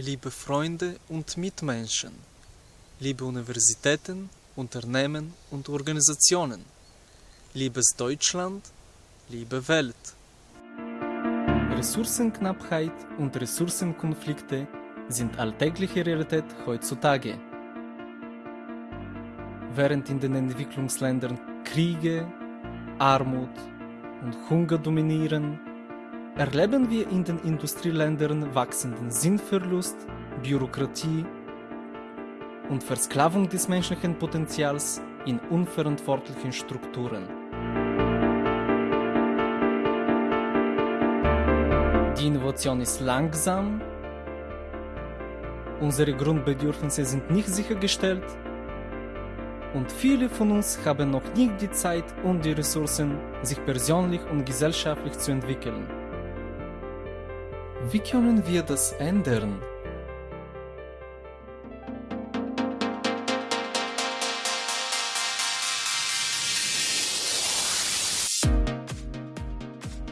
liebe Freunde und Mitmenschen, liebe Universitäten, Unternehmen und Organisationen, liebes Deutschland, liebe Welt. Ressourcenknappheit und Ressourcenkonflikte sind alltägliche Realität heutzutage. Während in den Entwicklungsländern Kriege, Armut und Hunger dominieren, erleben wir in den Industrieländern wachsenden Sinnverlust, Bürokratie und Versklavung des menschlichen Potenzials in unverantwortlichen Strukturen. Die Innovation ist langsam, unsere Grundbedürfnisse sind nicht sichergestellt und viele von uns haben noch nicht die Zeit und die Ressourcen, sich persönlich und gesellschaftlich zu entwickeln. Wie können wir das ändern?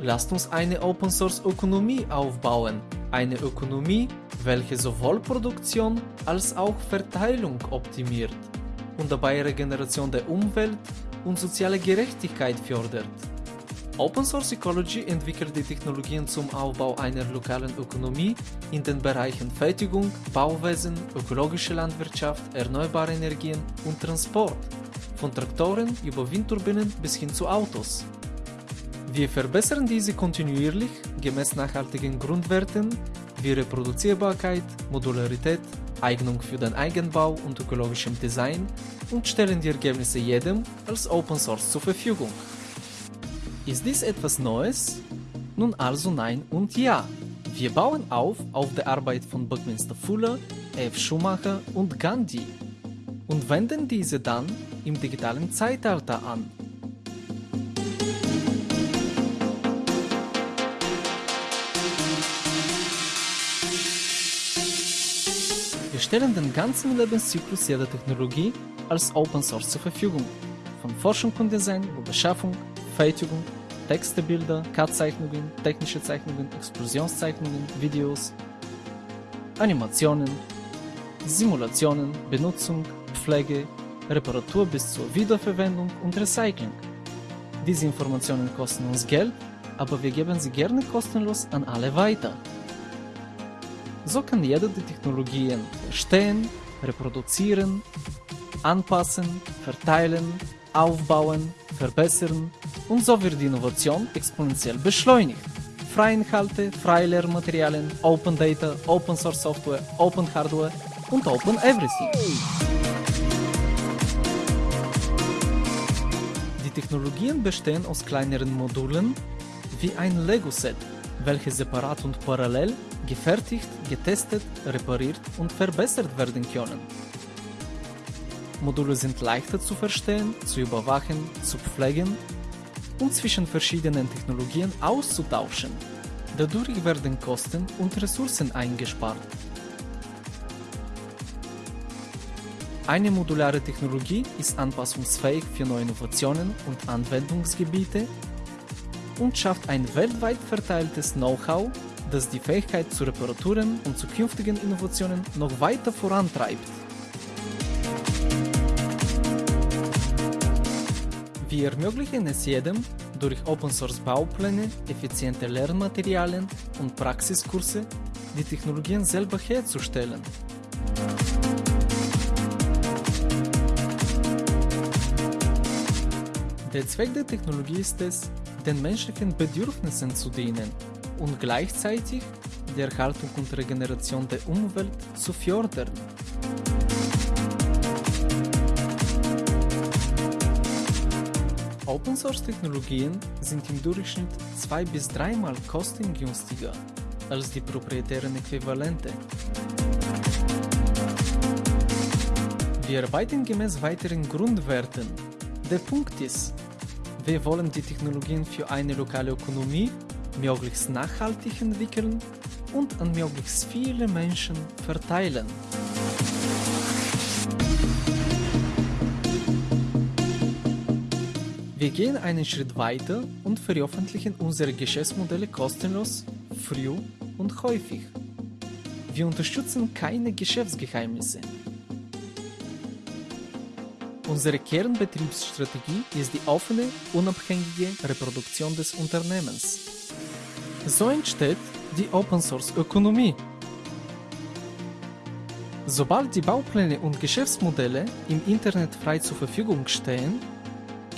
Lasst uns eine Open Source Ökonomie aufbauen. Eine Ökonomie, welche sowohl Produktion als auch Verteilung optimiert und dabei Regeneration der Umwelt und soziale Gerechtigkeit fördert. Open Source Ecology entwickelt die Technologien zum Aufbau einer lokalen Ökonomie in den Bereichen Fertigung, Bauwesen, ökologische Landwirtschaft, erneuerbare Energien und Transport, von Traktoren über Windturbinen bis hin zu Autos. Wir verbessern diese kontinuierlich gemäß nachhaltigen Grundwerten wie Reproduzierbarkeit, Modularität, Eignung für den Eigenbau und ökologischem Design und stellen die Ergebnisse jedem als Open Source zur Verfügung. Ist dies etwas Neues? Nun also nein und ja. Wir bauen auf auf der Arbeit von Buckminster Fuller, F. Schumacher und Gandhi und wenden diese dann im digitalen Zeitalter an. Wir stellen den ganzen Lebenszyklus jeder Technologie als Open Source zur Verfügung. Von Forschung und Design über Beschaffung, Fertigung, Texte, Bilder, CAD-Zeichnungen, technische Zeichnungen, Explosionszeichnungen, Videos, Animationen, Simulationen, Benutzung, Pflege, Reparatur bis zur Wiederverwendung und Recycling. Diese Informationen kosten uns Geld, aber wir geben sie gerne kostenlos an alle weiter. So kann jeder die Technologien verstehen, reproduzieren, anpassen, verteilen, aufbauen, verbessern und so wird die Innovation exponentiell beschleunigt. Freie Inhalte, freie Lehrmaterialien, Open Data, Open Source Software, Open Hardware und Open Everything. Die Technologien bestehen aus kleineren Modulen wie ein Lego-Set, welche separat und parallel gefertigt, getestet, repariert und verbessert werden können. Module sind leichter zu verstehen, zu überwachen, zu pflegen und zwischen verschiedenen Technologien auszutauschen. Dadurch werden Kosten und Ressourcen eingespart. Eine modulare Technologie ist anpassungsfähig für neue Innovationen und Anwendungsgebiete und schafft ein weltweit verteiltes Know-how, das die Fähigkeit zu Reparaturen und zukünftigen Innovationen noch weiter vorantreibt. Wir ermöglichen es jedem, durch Open Source Baupläne, effiziente Lernmaterialien und Praxiskurse die Technologien selber herzustellen. Der Zweck der Technologie ist es, den menschlichen Bedürfnissen zu dienen und gleichzeitig die Erhaltung und Regeneration der Umwelt zu fördern. Open Source Technologien sind im Durchschnitt zwei bis dreimal kostengünstiger als die proprietären Äquivalente. Wir arbeiten gemäß weiteren Grundwerten. Der Punkt ist, wir wollen die Technologien für eine lokale Ökonomie möglichst nachhaltig entwickeln und an möglichst viele Menschen verteilen. Wir gehen einen Schritt weiter und veröffentlichen unsere Geschäftsmodelle kostenlos, früh und häufig. Wir unterstützen keine Geschäftsgeheimnisse. Unsere Kernbetriebsstrategie ist die offene, unabhängige Reproduktion des Unternehmens. So entsteht die Open Source Ökonomie. Sobald die Baupläne und Geschäftsmodelle im Internet frei zur Verfügung stehen,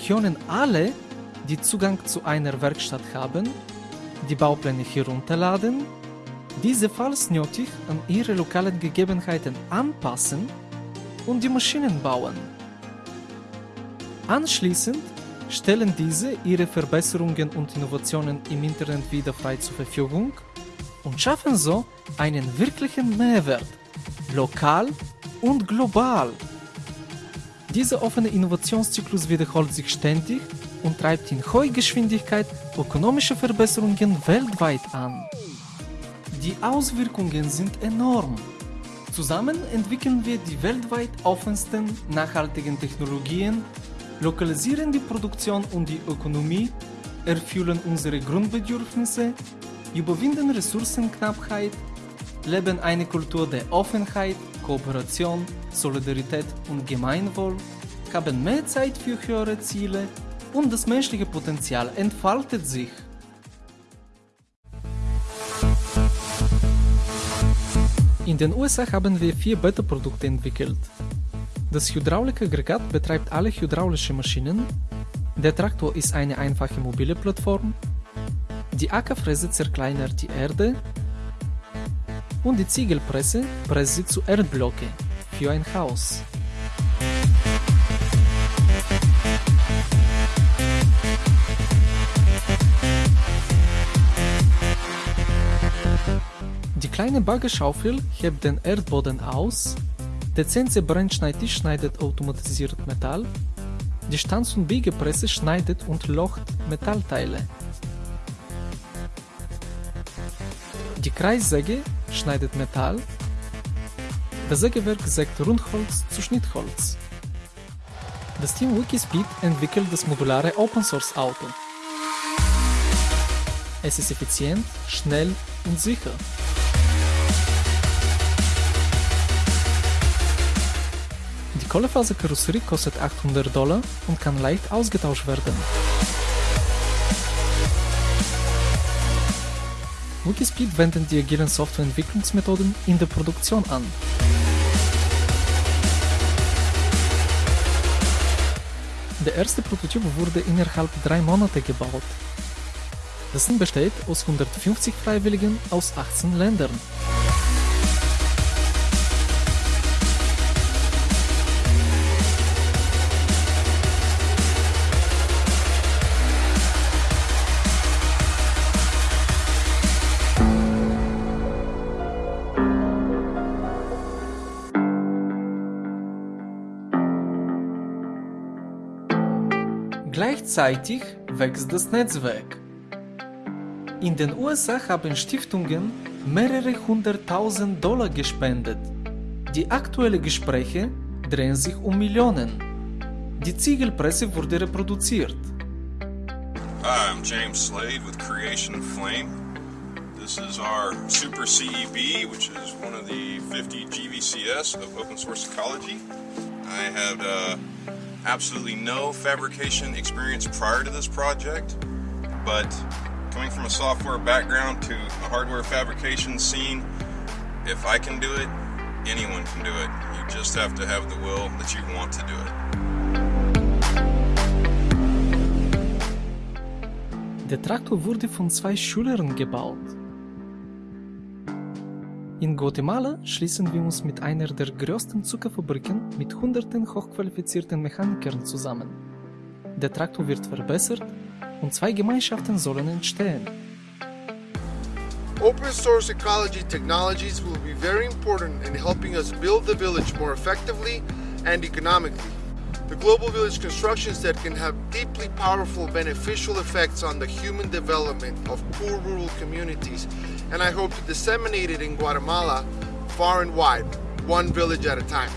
können alle, die Zugang zu einer Werkstatt haben, die Baupläne herunterladen, diese falls nötig an ihre lokalen Gegebenheiten anpassen und die Maschinen bauen. Anschließend stellen diese ihre Verbesserungen und Innovationen im Internet wieder frei zur Verfügung und schaffen so einen wirklichen Mehrwert, lokal und global. Dieser offene Innovationszyklus wiederholt sich ständig und treibt in hoher Geschwindigkeit ökonomische Verbesserungen weltweit an. Die Auswirkungen sind enorm. Zusammen entwickeln wir die weltweit offensten nachhaltigen Technologien, lokalisieren die Produktion und die Ökonomie, erfüllen unsere Grundbedürfnisse, überwinden Ressourcenknappheit, leben eine Kultur der Offenheit, Kooperation, Solidarität und Gemeinwohl, haben mehr Zeit für höhere Ziele und das menschliche Potenzial entfaltet sich. In den USA haben wir vier Beta-Produkte entwickelt. Das Hydraulikaggregat betreibt alle hydraulische Maschinen, der Traktor ist eine einfache mobile Plattform, die Ackerfräse zerkleinert die Erde und die Ziegelpresse presst sie zu Erdblöcke für ein Haus. Die kleine Baggerschaufel hebt den Erdboden aus, der CNC-Brennschneidtisch schneidet automatisiert Metall, die Stanz- und Biegepresse schneidet und locht Metallteile. Die Kreissäge schneidet Metall, das Sägewerk sägt Rundholz zu Schnittholz. Das Team Wikispeed entwickelt das modulare Open Source Auto. Es ist effizient, schnell und sicher. Die Kohlefaserkarosserie kostet 800 Dollar und kann leicht ausgetauscht werden. Wikispeed wendet die agilen Softwareentwicklungsmethoden in der Produktion an. Der erste Prototyp wurde innerhalb drei Monate gebaut. Das Team besteht aus 150 Freiwilligen aus 18 Ländern. Gleichzeitig wächst das Netzwerk. In den USA haben Stiftungen mehrere hunderttausend Dollar gespendet. Die aktuellen Gespräche drehen sich um Millionen. Die Ziegelpresse wurde reproduziert. Hi, I'm James Slade with Creation Flame. This is our Super CEB, which is one of the 50 GVCS of open source ecology. I had uh, absolutely no fabrication experience prior to this project, but coming from a software background to a hardware fabrication scene, if I can do it, anyone can do it. You just have to have the will that you want to do it. Der Traktor wurde von zwei Schülern gebaut. In Guatemala schließen wir uns mit einer der größten Zuckerfabriken mit hunderten hochqualifizierten Mechanikern zusammen. Der Traktor wird verbessert und zwei Gemeinschaften sollen entstehen. Open source ecology technologies will be very important in helping us build the village more effectively and economically. The global village construction set can have deeply powerful beneficial effects on the human development of poor rural communities, and I hope to disseminate it in Guatemala far and wide, one village at a time.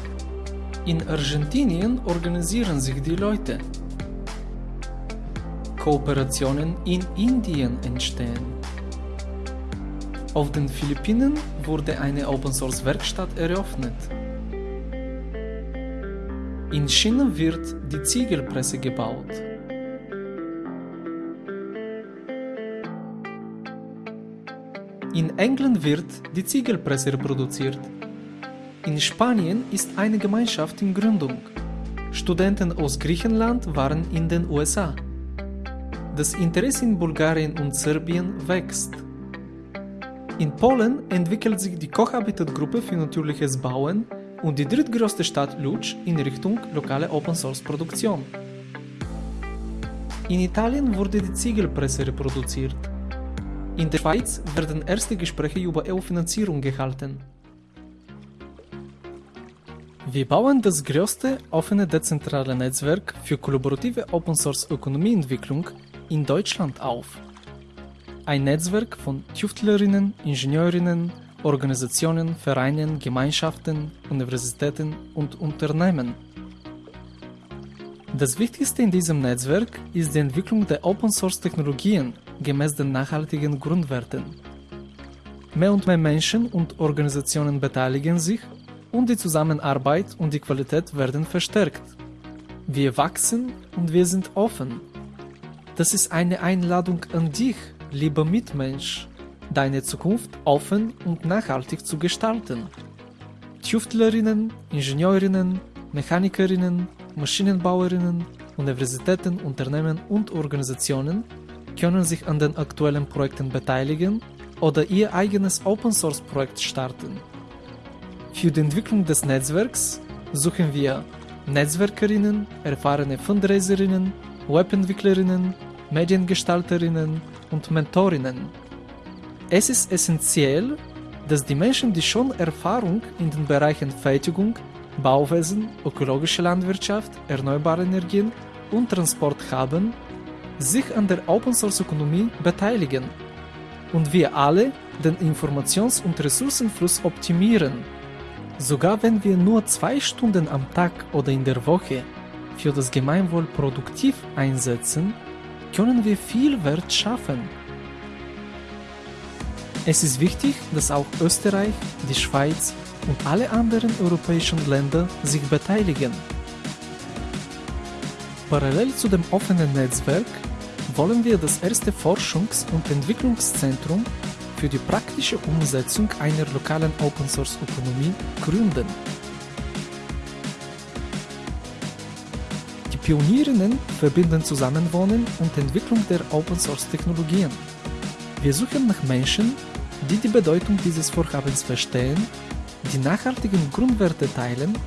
In Argentinien organisieren sich die Leute. Kooperationen in Indien entstehen. Auf den Philippinen wurde eine Open-Source-Werkstatt eröffnet. In China wird die Ziegelpresse gebaut. In England wird die Ziegelpresse reproduziert. In Spanien ist eine Gemeinschaft in Gründung. Studenten aus Griechenland waren in den USA. Das Interesse in Bulgarien und Serbien wächst. In Polen entwickelt sich die Kochhabitat-Gruppe für natürliches Bauen und die drittgrößte Stadt Lutsch in Richtung lokale Open-Source-Produktion. In Italien wurde die Ziegelpresse reproduziert. In der Schweiz werden erste Gespräche über EU-Finanzierung gehalten. Wir bauen das größte offene dezentrale Netzwerk für kollaborative Open-Source-Ökonomieentwicklung in Deutschland auf. Ein Netzwerk von Tüftlerinnen, Ingenieurinnen, Organisationen, Vereinen, Gemeinschaften, Universitäten und Unternehmen. Das Wichtigste in diesem Netzwerk ist die Entwicklung der Open-Source-Technologien gemäß den nachhaltigen Grundwerten. Mehr und mehr Menschen und Organisationen beteiligen sich und die Zusammenarbeit und die Qualität werden verstärkt. Wir wachsen und wir sind offen. Das ist eine Einladung an dich, lieber Mitmensch, deine Zukunft offen und nachhaltig zu gestalten. Tüftlerinnen, Ingenieurinnen, Mechanikerinnen, Maschinenbauerinnen, Universitäten, Unternehmen und Organisationen können sich an den aktuellen Projekten beteiligen oder ihr eigenes Open-Source-Projekt starten. Für die Entwicklung des Netzwerks suchen wir Netzwerkerinnen, erfahrene Fundraiserinnen, Webentwicklerinnen, Mediengestalterinnen und Mentorinnen. Es ist essentiell, dass die Menschen, die schon Erfahrung in den Bereichen Fertigung, Bauwesen, ökologische Landwirtschaft, erneuerbare Energien und Transport haben, sich an der Open-Source-Ökonomie beteiligen und wir alle den Informations- und Ressourcenfluss optimieren Sogar wenn wir nur zwei Stunden am Tag oder in der Woche für das Gemeinwohl produktiv einsetzen, können wir viel Wert schaffen. Es ist wichtig, dass auch Österreich, die Schweiz und alle anderen europäischen Länder sich beteiligen. Parallel zu dem offenen Netzwerk wollen wir das erste Forschungs- und Entwicklungszentrum für die praktische Umsetzung einer lokalen Open-Source-Ökonomie gründen. Die Pionierinnen verbinden Zusammenwohnen und Entwicklung der Open-Source-Technologien. Wir suchen nach Menschen, die die Bedeutung dieses Vorhabens verstehen, die nachhaltigen Grundwerte teilen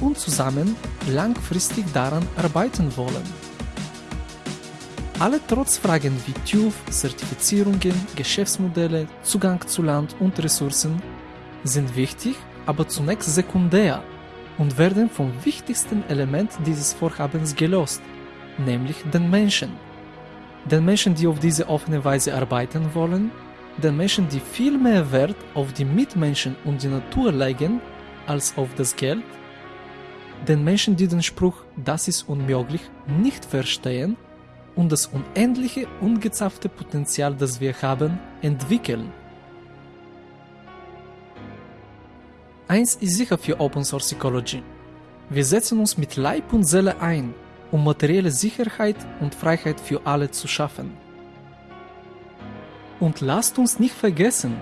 und zusammen langfristig daran arbeiten wollen. Alle Trotzfragen wie TÜV, Zertifizierungen, Geschäftsmodelle, Zugang zu Land und Ressourcen sind wichtig, aber zunächst sekundär und werden vom wichtigsten Element dieses Vorhabens gelost, nämlich den Menschen. Den Menschen, die auf diese offene Weise arbeiten wollen, den Menschen, die viel mehr Wert auf die Mitmenschen und die Natur legen als auf das Geld, den Menschen, die den Spruch das ist unmöglich nicht verstehen und das unendliche, ungezapfte Potenzial, das wir haben, entwickeln. Eins ist sicher für Open Source Ecology. Wir setzen uns mit Leib und Seele ein, um materielle Sicherheit und Freiheit für alle zu schaffen. Und lasst uns nicht vergessen,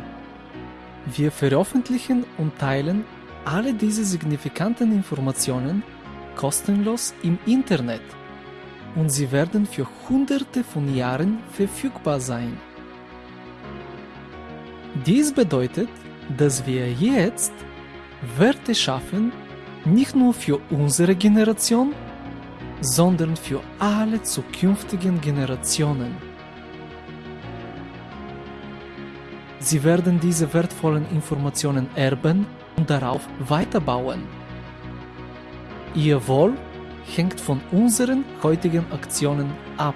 wir veröffentlichen und teilen alle diese signifikanten Informationen kostenlos im Internet und sie werden für hunderte von Jahren verfügbar sein. Dies bedeutet, dass wir jetzt Werte schaffen, nicht nur für unsere Generation, sondern für alle zukünftigen Generationen. Sie werden diese wertvollen Informationen erben und darauf weiterbauen. Ihr Wohl hängt von unseren heutigen Aktionen ab.